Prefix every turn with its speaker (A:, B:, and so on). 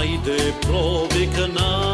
A: Ајде, провика на